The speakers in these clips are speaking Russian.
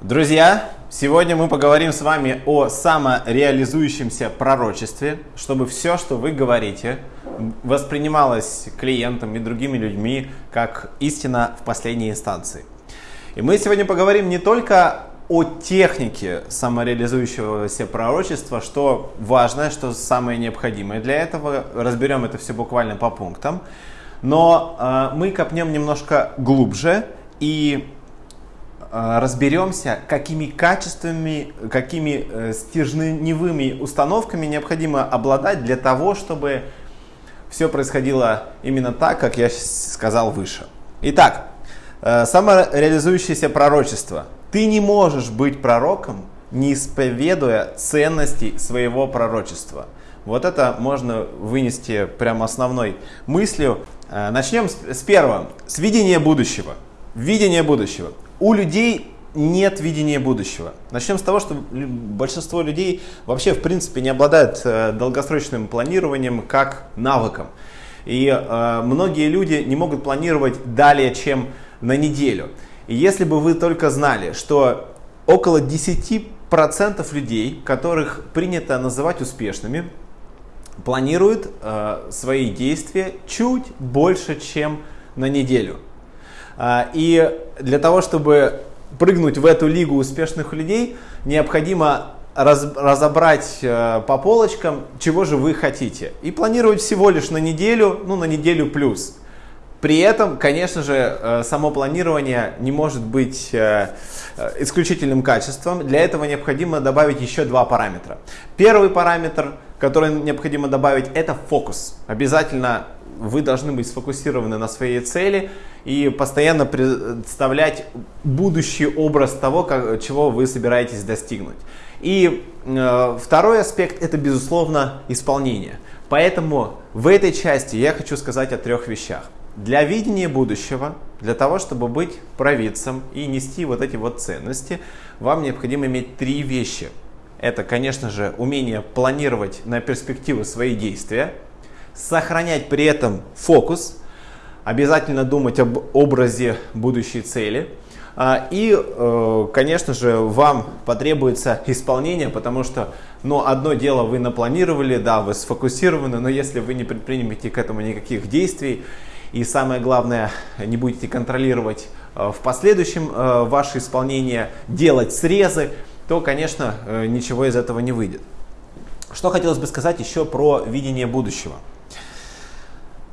Друзья, сегодня мы поговорим с вами о самореализующемся пророчестве, чтобы все, что вы говорите, воспринималось клиентом и другими людьми как истина в последней инстанции. И мы сегодня поговорим не только о технике самореализующегося пророчества, что важно, что самое необходимое для этого. Разберем это все буквально по пунктам. Но э, мы копнем немножко глубже и разберемся, какими качествами, какими э, стержневыми установками необходимо обладать для того, чтобы все происходило именно так, как я сказал выше. Итак, э, самореализующееся пророчество – ты не можешь быть пророком, не исповедуя ценностей своего пророчества. Вот это можно вынести прямо основной мыслью. Э, начнем с первого, с видения будущего. Видение будущего. У людей нет видения будущего. Начнем с того, что большинство людей вообще в принципе не обладают э, долгосрочным планированием как навыком. И э, многие люди не могут планировать далее, чем на неделю. И если бы вы только знали, что около 10% людей, которых принято называть успешными, планируют э, свои действия чуть больше, чем на неделю. Э, и для того, чтобы прыгнуть в эту лигу успешных людей, необходимо раз, разобрать э, по полочкам, чего же вы хотите. И планировать всего лишь на неделю, ну на неделю плюс. При этом, конечно же, э, само планирование не может быть э, исключительным качеством. Для этого необходимо добавить еще два параметра. Первый параметр, который необходимо добавить, это фокус. Обязательно вы должны быть сфокусированы на своей цели и постоянно представлять будущий образ того, как, чего вы собираетесь достигнуть. И э, второй аспект это, безусловно, исполнение. Поэтому в этой части я хочу сказать о трех вещах. Для видения будущего, для того, чтобы быть провидцем и нести вот эти вот ценности, вам необходимо иметь три вещи. Это, конечно же, умение планировать на перспективу свои действия, сохранять при этом фокус, обязательно думать об образе будущей цели. А, и, э, конечно же, вам потребуется исполнение, потому что ну, одно дело вы напланировали, да, вы сфокусированы, но если вы не предпримете к этому никаких действий, и самое главное, не будете контролировать э, в последующем э, ваше исполнение, делать срезы, то, конечно, ничего из этого не выйдет. Что хотелось бы сказать еще про видение будущего.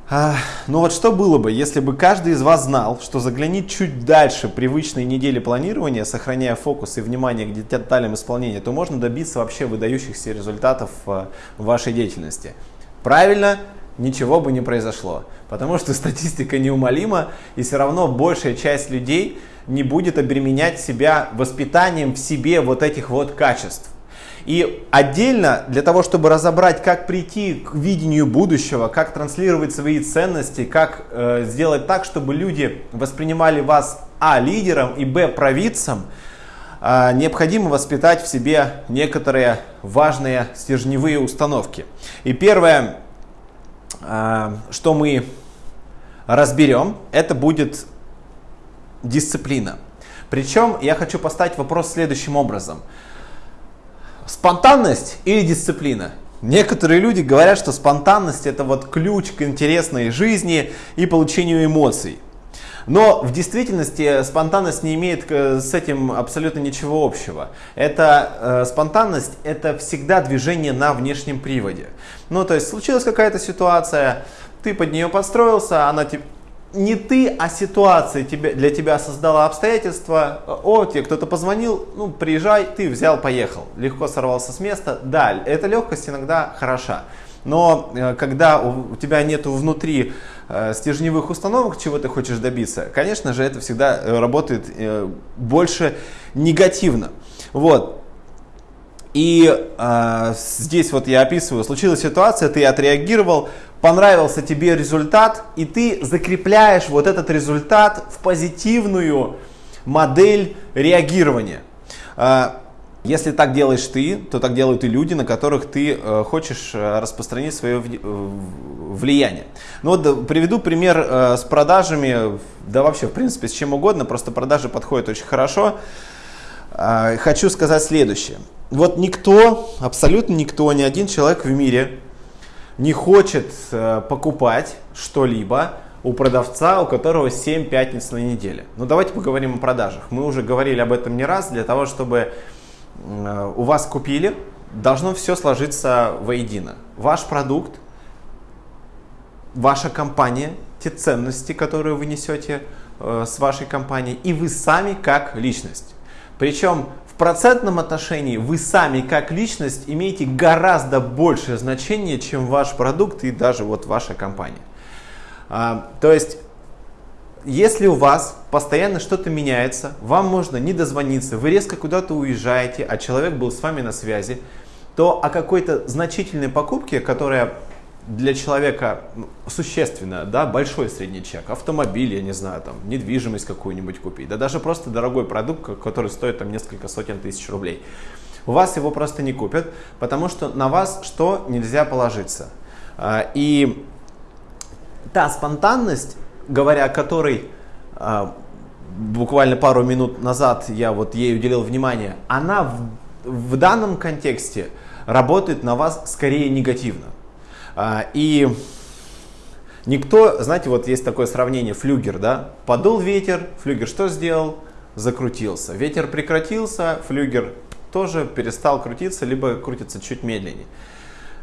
А, ну вот что было бы, если бы каждый из вас знал, что заглянет чуть дальше привычной недели планирования, сохраняя фокус и внимание к деталям исполнения, то можно добиться вообще выдающихся результатов в вашей деятельности. Правильно, ничего бы не произошло. Потому что статистика неумолима, и все равно большая часть людей не будет обременять себя воспитанием в себе вот этих вот качеств. И отдельно для того, чтобы разобрать, как прийти к видению будущего, как транслировать свои ценности, как э, сделать так, чтобы люди воспринимали вас а лидером и б провидцем, э, необходимо воспитать в себе некоторые важные стержневые установки. И первое, а, что мы разберем, это будет дисциплина. Причем я хочу поставить вопрос следующим образом. Спонтанность или дисциплина? Некоторые люди говорят, что спонтанность это вот ключ к интересной жизни и получению эмоций. Но в действительности спонтанность не имеет э, с этим абсолютно ничего общего. Это э, спонтанность это всегда движение на внешнем приводе. Ну, то есть случилась какая-то ситуация, ты под нее подстроился, она тебе не ты, а ситуация тебе, для тебя создала обстоятельства. О, тебе кто-то позвонил, ну, приезжай, ты взял, поехал. Легко сорвался с места. Да, эта легкость иногда хороша. Но э, когда у тебя нет внутри э, стержневых установок, чего ты хочешь добиться, конечно же, это всегда э, работает больше негативно. Вот. И э, здесь вот я описываю, случилась ситуация, ты отреагировал, понравился тебе результат, и ты закрепляешь вот этот результат в позитивную модель реагирования. Если так делаешь ты, то так делают и люди, на которых ты э, хочешь э, распространить свое э, влияние. Ну вот приведу пример с продажами, да вообще в принципе с чем угодно, просто продажи подходят очень хорошо. э, хочу сказать следующее. Вот никто, абсолютно никто, ни один человек в мире не хочет э, покупать что-либо у продавца, у которого 7 пятниц на неделе. Ну давайте поговорим о продажах. Мы уже говорили об этом не раз, для того, чтобы э, у вас купили, должно все сложиться воедино. Ваш продукт, ваша компания, те ценности, которые вы несете э, с вашей компанией, и вы сами как личность. Причем процентном отношении вы сами как личность имеете гораздо большее значение, чем ваш продукт и даже вот ваша компания. А, то есть, если у вас постоянно что-то меняется, вам можно не дозвониться, вы резко куда-то уезжаете, а человек был с вами на связи, то о какой-то значительной покупке, которая для человека ну, существенно, да, большой средний чек, автомобиль, я не знаю, там, недвижимость какую-нибудь купить, да даже просто дорогой продукт, который стоит там несколько сотен тысяч рублей. У вас его просто не купят, потому что на вас что нельзя положиться. А, и та спонтанность, говоря о которой а, буквально пару минут назад я вот ей уделил внимание, она в, в данном контексте работает на вас скорее негативно. А, и никто, знаете, вот есть такое сравнение, флюгер, да, подул ветер, флюгер что сделал? Закрутился. Ветер прекратился, флюгер тоже перестал крутиться, либо крутится чуть медленнее.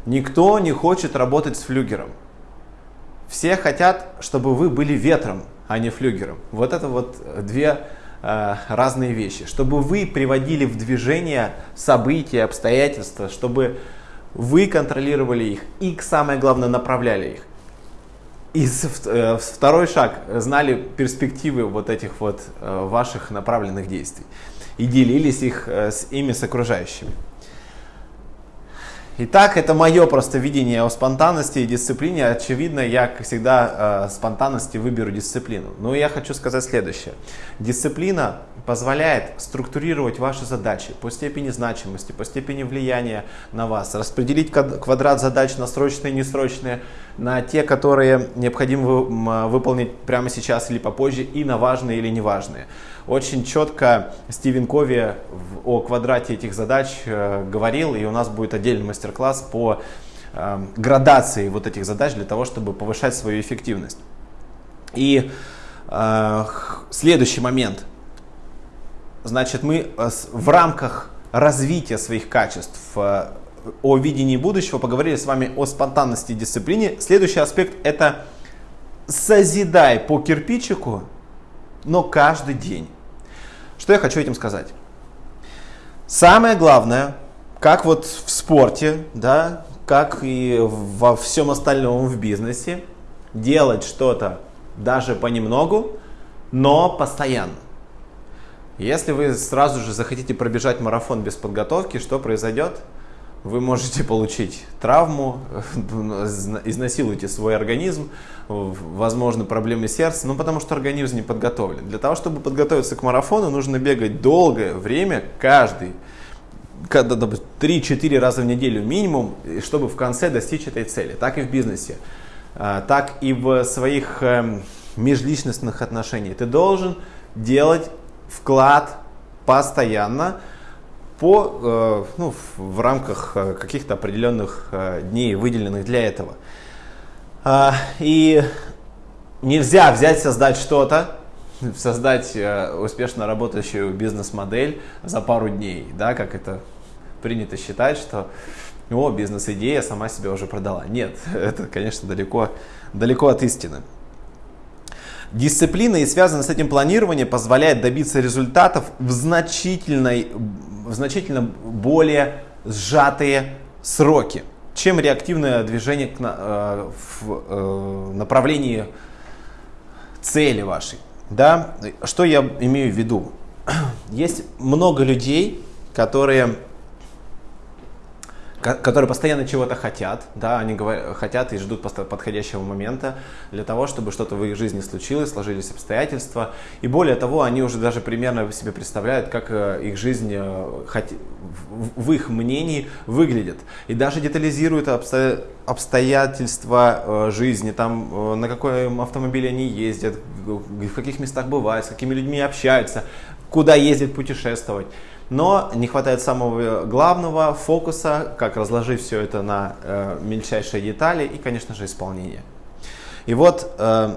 Никто не хочет работать с флюгером. Все хотят, чтобы вы были ветром, а не флюгером. Вот это вот две э, разные вещи. Чтобы вы приводили в движение события, обстоятельства, чтобы вы контролировали их и, самое главное, направляли их. И э, второй шаг, знали перспективы вот этих вот э, ваших направленных действий и делились их э, с ими с окружающими. Итак, это мое просто видение о спонтанности и дисциплине. Очевидно, я, как всегда, э, спонтанности выберу дисциплину. Но я хочу сказать следующее. Дисциплина позволяет структурировать ваши задачи по степени значимости, по степени влияния на вас, распределить квадрат задач на срочные и несрочные, на те, которые необходимо выполнить прямо сейчас или попозже, и на важные или неважные. Очень четко Стивен Кови о квадрате этих задач э, говорил, и у нас будет отдельный мастер-класс по э, градации вот этих задач для того, чтобы повышать свою эффективность. И э, следующий момент. Значит, мы э, в рамках развития своих качеств о видении будущего поговорили с вами о спонтанности и дисциплине. Следующий аспект это созидай по кирпичику, но каждый день. Что я хочу этим сказать? Самое главное, как вот в спорте, да, как и во всем остальном в бизнесе, делать что-то даже понемногу, но постоянно. Если вы сразу же захотите пробежать марафон без подготовки, что произойдет? Вы можете получить травму, изнасилуете свой организм, возможно проблемы сердца, ну потому что организм не подготовлен. Для того, чтобы подготовиться к марафону, нужно бегать долгое время, каждый, 3-4 раза в неделю минимум, чтобы в конце достичь этой цели. Так и в бизнесе, а, так и в своих эм, межличностных отношениях. Ты должен делать вклад постоянно, по, э, ну, в рамках э, каких-то определенных э, дней, выделенных для этого. А, и нельзя взять, создать что-то, создать успешно работающую бизнес-модель за пару дней, да, как это принято считать, что о, бизнес-идея сама себя уже продала. Нет, это, конечно, далеко, далеко от истины. Дисциплина и связанное с этим планирование позволяет добиться результатов в, значительной, значительно более сжатые сроки, чем реактивное движение к, э, в э, направлении цели вашей. Да? Что я имею в виду? Есть много людей, которые которые постоянно чего-то хотят, да, они говорят, хотят и ждут подходящего момента для того, чтобы что-то в их жизни случилось, сложились обстоятельства. И более того, они уже даже примерно себе представляют, как э, их жизнь э, в их мнении выглядит. И даже детализируют обстоятельства э, жизни, там, на каком автомобиле они ездят, в каких местах бывают, с какими людьми общаются, куда ездить путешествовать. Но не хватает самого главного фокуса, как разложить все это на э, мельчайшие детали и, конечно же, исполнение. И вот, э,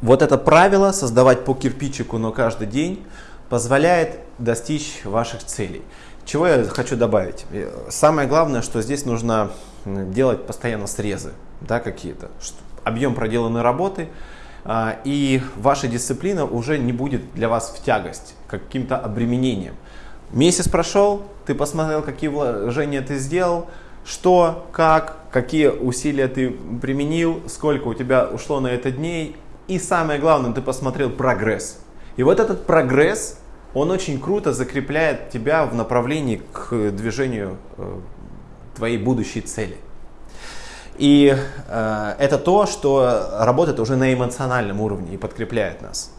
вот это правило создавать по кирпичику, но каждый день позволяет достичь ваших целей. Чего я хочу добавить? Э, самое главное, что здесь нужно делать постоянно срезы да, какие-то. Объем проделанной работы, а, и ваша дисциплина уже не будет для вас в тягость, каким-то обременением. Месяц прошел, ты посмотрел, какие вложения ты сделал, что, как, какие усилия ты применил, сколько у тебя ушло на это дней. И самое главное, ты посмотрел прогресс. И вот этот прогресс, он очень круто закрепляет тебя в направлении к движению э, твоей будущей цели. И э, это то, что работает уже на эмоциональном уровне и подкрепляет нас.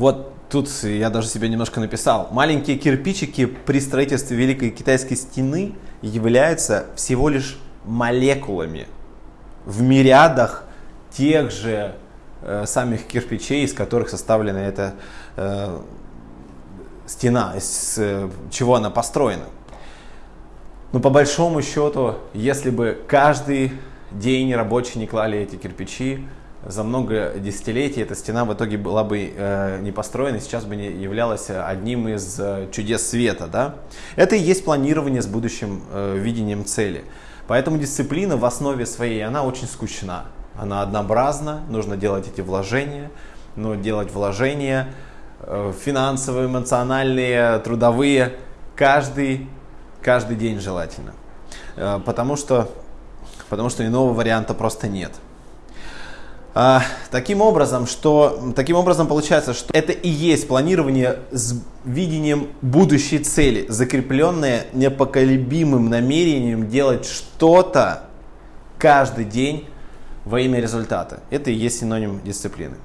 Вот тут я даже себе немножко написал. Маленькие кирпичики при строительстве Великой Китайской стены являются всего лишь молекулами в мириадах тех же э, самих кирпичей, из которых составлена эта э, стена, из э, чего она построена. Но по большому счету, если бы каждый день рабочие не клали эти кирпичи, за много десятилетий эта стена в итоге была бы э, не построена, сейчас бы не являлась одним из э, чудес света. Да? Это и есть планирование с будущим э, видением цели. Поэтому дисциплина в основе своей, она очень скучна. Она однообразна, нужно делать эти вложения, но делать вложения э, финансовые, эмоциональные, трудовые каждый каждый день желательно. Э, потому что, потому что иного варианта просто нет. А, таким образом, что, таким образом получается, что это и есть планирование с видением будущей цели, закрепленное непоколебимым намерением делать что-то каждый день во имя результата. Это и есть синоним дисциплины.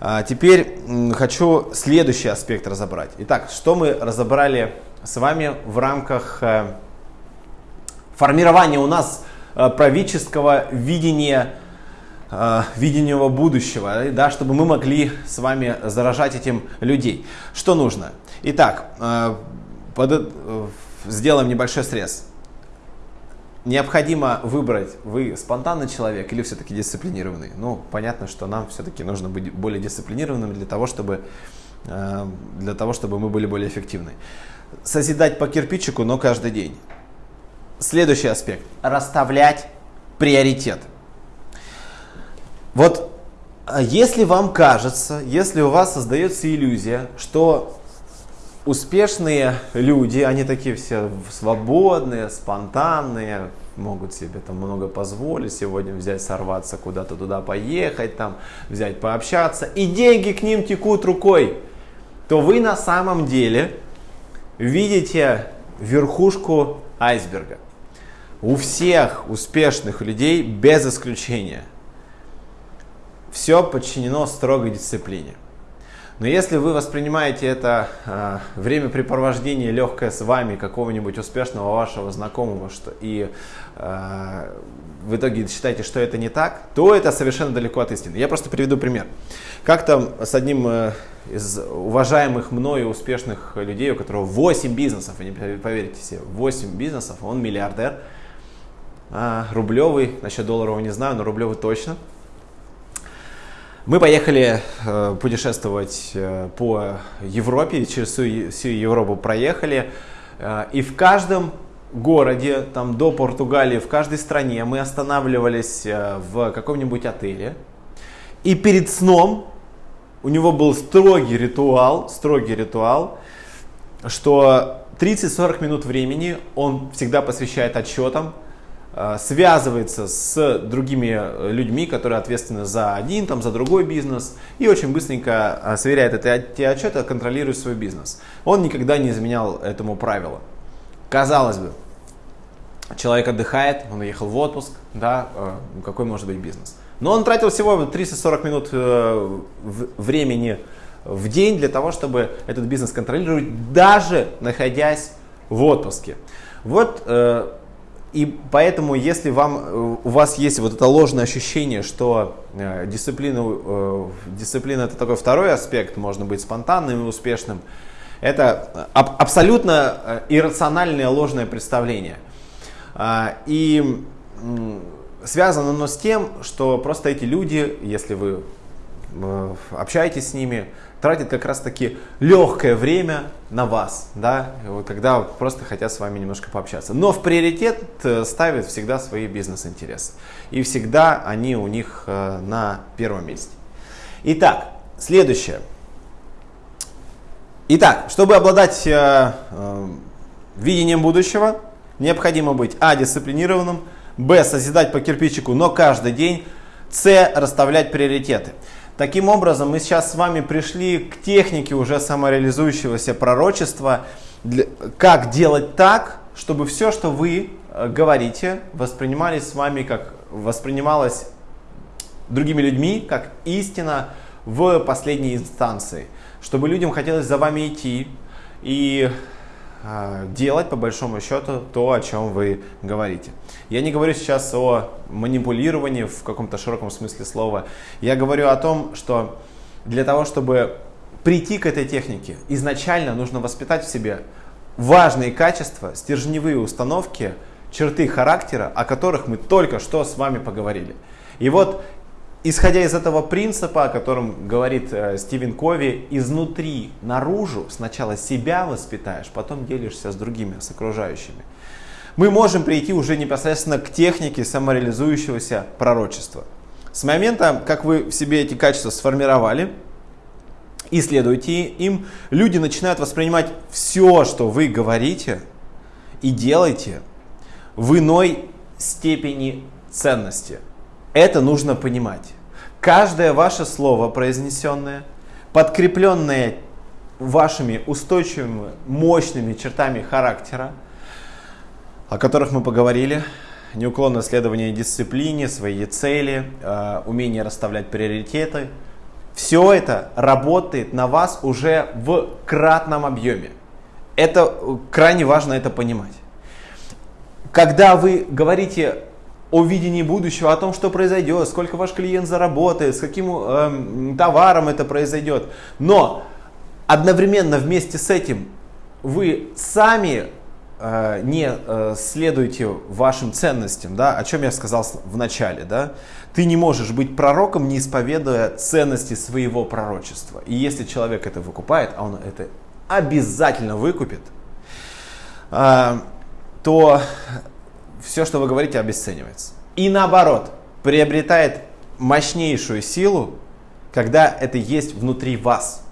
А теперь хочу следующий аспект разобрать. Итак, что мы разобрали с вами в рамках э, формирования у нас э, правительского видения э, видения будущего, да, чтобы мы могли с вами заражать этим людей. Что нужно? Итак, под, сделаем небольшой срез. Необходимо выбрать, вы спонтанный человек или все-таки дисциплинированный. Ну, понятно, что нам все-таки нужно быть более дисциплинированными для того, чтобы, для того, чтобы мы были более эффективны созидать по кирпичику, но каждый день. Следующий аспект. Расставлять приоритет. Вот а если вам кажется, если у вас создается иллюзия, что успешные люди, они такие все свободные, спонтанные, могут себе там много позволить, сегодня взять, сорваться куда-то туда поехать, там взять пообщаться, и деньги к ним текут рукой, то вы на самом деле видите верхушку айсберга. У всех успешных людей, без исключения, все подчинено строгой дисциплине. Но если вы воспринимаете это э, времяпрепровождение легкое с вами какого-нибудь успешного вашего знакомого, что и э, в итоге считаете, что это не так, то это совершенно далеко от истины. Я просто приведу пример. Как-то с одним э, из уважаемых мною успешных людей, у которого 8 бизнесов, вы не поверите себе, 8 бизнесов, он миллиардер, а, рублевый, насчет долларового не знаю, но рублевый точно. Мы поехали э, путешествовать э, по Европе, через всю, всю Европу проехали, э, и в каждом городе, там до Португалии, в каждой стране мы останавливались э, в каком-нибудь отеле, и перед сном у него был строгий ритуал, строгий ритуал, что 30-40 минут времени он всегда посвящает отчетам, связывается с другими людьми, которые ответственны за один, там, за другой бизнес, и очень быстренько э, сверяет эти отчеты, контролирует свой бизнес. Он никогда не изменял этому правилу. Казалось бы, человек отдыхает, он уехал в отпуск, да, э, какой может быть бизнес? Но он тратил всего 30-40 минут э, времени в день для того, чтобы этот бизнес контролировать, даже находясь в отпуске. Вот э, и поэтому, если вам, э, у вас есть вот это ложное ощущение, что э, дисциплина, э, дисциплина это такой второй аспект, можно быть спонтанным и успешным, это аб- абсолютно иррациональное ложное представление. А, и связано оно с тем, что просто эти люди, если вы общаетесь с ними, тратят как раз таки легкое время на вас, да, когда просто хотят с вами немножко пообщаться. Но в приоритет э, ставят всегда свои бизнес-интересы. И всегда они у них э, на первом месте. Итак, следующее. Итак, чтобы обладать э, э, видением будущего, необходимо быть а. дисциплинированным, б. созидать по кирпичику, но каждый день, с. расставлять приоритеты. Таким образом, мы сейчас с вами пришли к технике уже самореализующегося пророчества, как делать так, чтобы все, что вы э, говорите, воспринимались с вами как воспринималось другими людьми как истина в последней инстанции, чтобы людям хотелось за вами идти и делать, по большому счету, то, о чем вы говорите. Я не говорю сейчас о манипулировании в каком-то широком смысле слова. Я говорю о том, что для того, чтобы прийти к этой технике, изначально нужно воспитать в себе важные качества, стержневые установки, черты характера, о которых мы только что с вами поговорили. И вот Исходя из этого принципа, о котором говорит э, Стивен Кови, изнутри наружу сначала себя воспитаешь, потом делишься с другими, с окружающими. Мы можем прийти уже непосредственно к технике самореализующегося пророчества. С момента, как вы в себе эти качества сформировали, исследуйте им, люди начинают воспринимать все, что вы говорите и делаете, в иной степени ценности – это нужно понимать. Каждое ваше слово произнесенное, подкрепленное вашими устойчивыми, мощными чертами характера, о которых мы поговорили, неуклонное следование дисциплине, своей цели, э, умение расставлять приоритеты, все это работает на вас уже в кратном объеме. Это крайне важно это понимать. Когда вы говорите о видении будущего, о том, что произойдет, сколько ваш клиент заработает, с каким э, товаром это произойдет. Но одновременно вместе с этим вы сами э, не э, следуете вашим ценностям, да, о чем я сказал в начале, да. Ты не можешь быть пророком, не исповедуя ценности своего пророчества. И если человек это выкупает, а он это обязательно выкупит, э, то все, что вы говорите, обесценивается. И наоборот, приобретает мощнейшую силу, когда это есть внутри вас.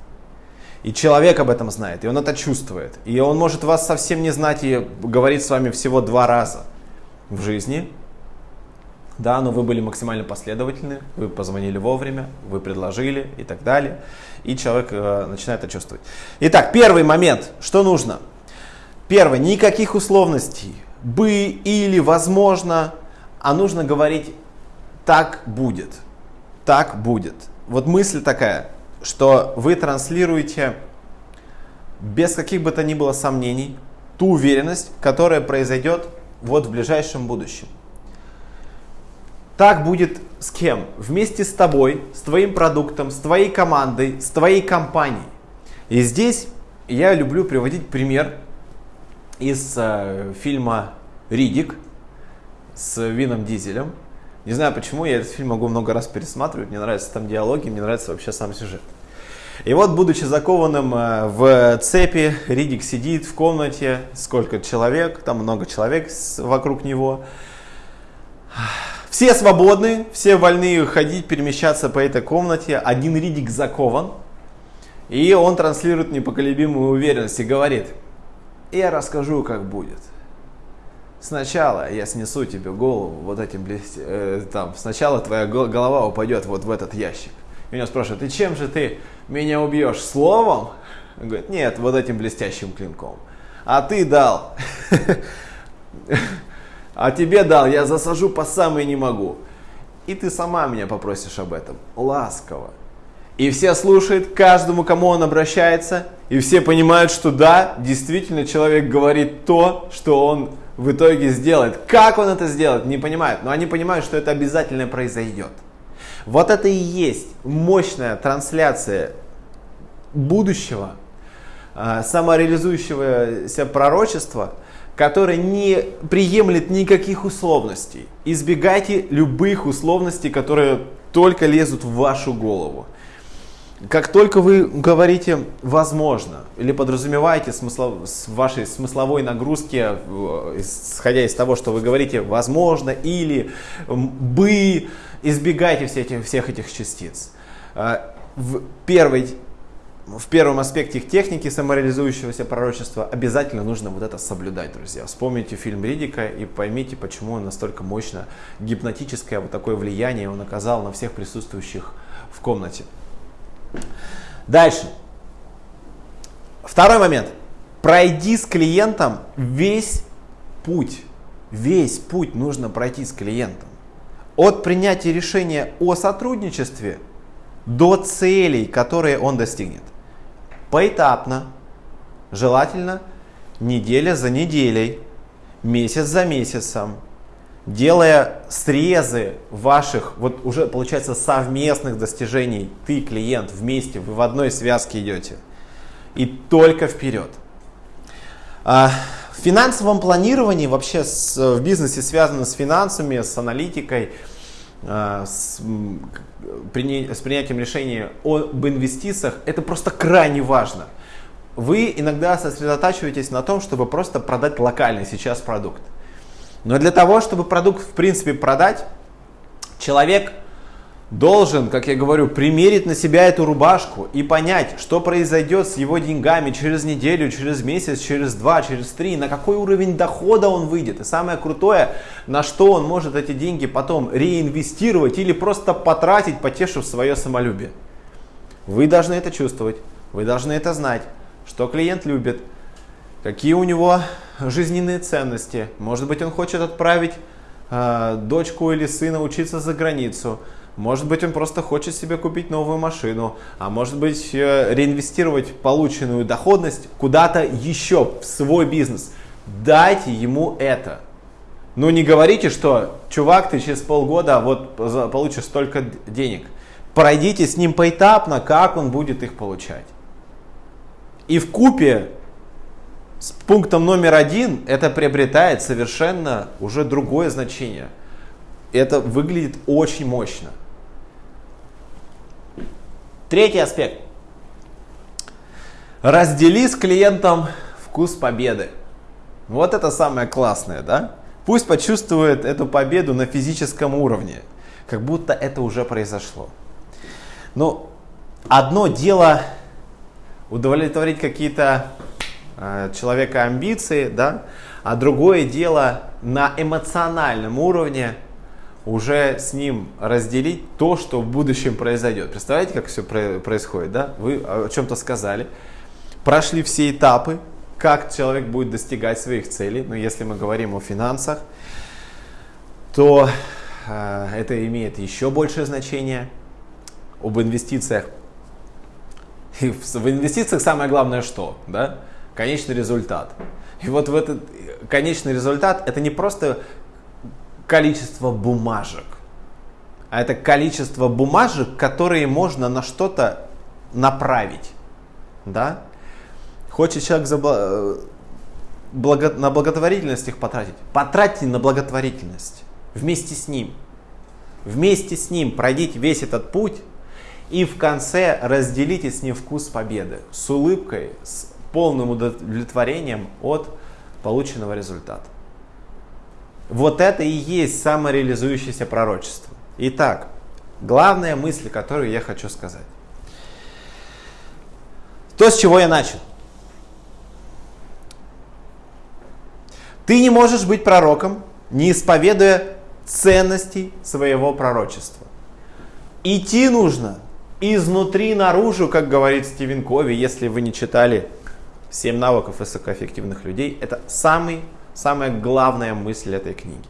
И человек об этом знает, и он это чувствует. И он может вас совсем не знать и говорить с вами всего два раза в жизни. Да, но вы были максимально последовательны, вы позвонили вовремя, вы предложили и так далее. И человек э, начинает это чувствовать. Итак, первый момент, что нужно? Первое, никаких условностей бы или возможно, а нужно говорить так будет. Так будет. Вот мысль такая, что вы транслируете без каких бы то ни было сомнений ту уверенность, которая произойдет вот в ближайшем будущем. Так будет с кем? Вместе с тобой, с твоим продуктом, с твоей командой, с твоей компанией. И здесь я люблю приводить пример из э, фильма «Ридик» с Вином Дизелем. Не знаю почему, я этот фильм могу много раз пересматривать, мне нравятся там диалоги, мне нравится вообще сам сюжет. И вот, будучи закованным э, в цепи, Ридик сидит в комнате, сколько человек, там много человек вокруг него. Все свободны, все вольны ходить, перемещаться по этой комнате. Один Ридик закован, и он транслирует непоколебимую уверенность и говорит – я расскажу, как будет. Сначала я снесу тебе голову вот этим блест... э, там. Сначала твоя голова упадет вот в этот ящик. И меня спрашивают, и чем же ты меня убьешь? Словом? Он говорит, нет, вот этим блестящим клинком. А ты дал. А тебе дал, я засажу по самой не могу. И ты сама меня попросишь об этом. Ласково. И все слушают, каждому, кому он обращается, и все понимают, что да, действительно человек говорит то, что он в итоге сделает. Как он это сделает, не понимают. Но они понимают, что это обязательно произойдет. Вот это и есть мощная трансляция будущего, а, самореализующегося пророчества, которое не приемлет никаких условностей. Избегайте любых условностей, которые только лезут в вашу голову. Как только вы говорите «возможно» или подразумеваете смыслов, с вашей смысловой нагрузки, исходя из того, что вы говорите «возможно» или «бы», избегайте все эти, всех этих частиц. А, в, первой, в первом аспекте техники самореализующегося пророчества обязательно нужно вот это соблюдать, друзья. Вспомните фильм Ридика и поймите, почему он настолько мощно гипнотическое вот такое влияние он оказал на всех присутствующих в комнате. Дальше. Второй момент. Пройди с клиентом весь путь. Весь путь нужно пройти с клиентом. От принятия решения о сотрудничестве до целей, которые он достигнет. Поэтапно, желательно неделя за неделей, месяц за месяцем, делая срезы ваших, вот уже получается совместных достижений, ты, клиент, вместе, вы в одной связке идете. И только вперед. А, в финансовом планировании, вообще с, в бизнесе связано с финансами, с аналитикой, а, с, с принятием решения об инвестициях, это просто крайне важно. Вы иногда сосредотачиваетесь на том, чтобы просто продать локальный сейчас продукт. Но для того, чтобы продукт в принципе продать, человек должен, как я говорю, примерить на себя эту рубашку и понять, что произойдет с его деньгами через неделю, через месяц, через два, через три, на какой уровень дохода он выйдет. И самое крутое, на что он может эти деньги потом реинвестировать или просто потратить, потешив свое самолюбие. Вы должны это чувствовать, вы должны это знать, что клиент любит, какие у него жизненные ценности. Может быть, он хочет отправить э, дочку или сына учиться за границу. Может быть, он просто хочет себе купить новую машину, а может быть, э, реинвестировать полученную доходность куда-то еще в свой бизнес. Дайте ему это. Ну не говорите, что чувак, ты через полгода вот получишь столько денег. Пройдите с ним поэтапно, как он будет их получать. И в купе с пунктом номер один это приобретает совершенно уже другое значение. Это выглядит очень мощно. Третий аспект. Раздели с клиентом вкус победы. Вот это самое классное, да? Пусть почувствует эту победу на физическом уровне, как будто это уже произошло. Но одно дело удовлетворить какие-то человека амбиции, да, а другое дело на эмоциональном уровне уже с ним разделить то, что в будущем произойдет. Представляете, как все происходит, да? Вы о чем-то сказали, прошли все этапы, как человек будет достигать своих целей, но если мы говорим о финансах, то э, это имеет еще большее значение. Об инвестициях. И в, в инвестициях самое главное что? Да? Конечный результат. И вот в этот конечный результат это не просто количество бумажек, а это количество бумажек, которые можно на что-то направить. Да? Хочет человек забла... благо... на благотворительность их потратить? Потратьте на благотворительность вместе с ним. Вместе с ним пройдите весь этот путь и в конце разделите с ним вкус победы с улыбкой, с полным удовлетворением от полученного результата. Вот это и есть самореализующееся пророчество. Итак, главная мысль, которую я хочу сказать. То, с чего я начал. Ты не можешь быть пророком, не исповедуя ценностей своего пророчества. Идти нужно изнутри наружу, как говорит Стивен Кови, если вы не читали 7 навыков высокоэффективных людей – это самый, самая главная мысль этой книги.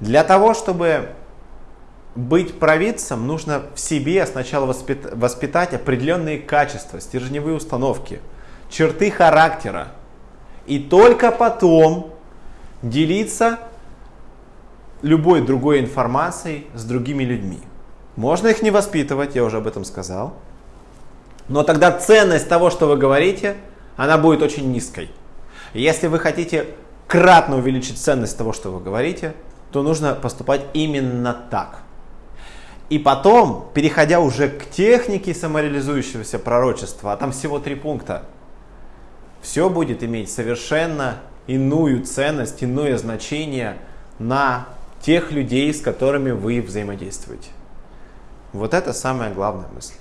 Для того, чтобы быть провидцем, нужно в себе сначала воспитать, воспитать определенные качества, стержневые установки, черты характера. И только потом делиться любой другой информацией с другими людьми. Можно их не воспитывать, я уже об этом сказал. Но тогда ценность того, что вы говорите, она будет очень низкой. Если вы хотите кратно увеличить ценность того, что вы говорите, то нужно поступать именно так. И потом, переходя уже к технике самореализующегося пророчества, а там всего три пункта, все будет иметь совершенно иную ценность, иное значение на тех людей, с которыми вы взаимодействуете. Вот это самая главная мысль.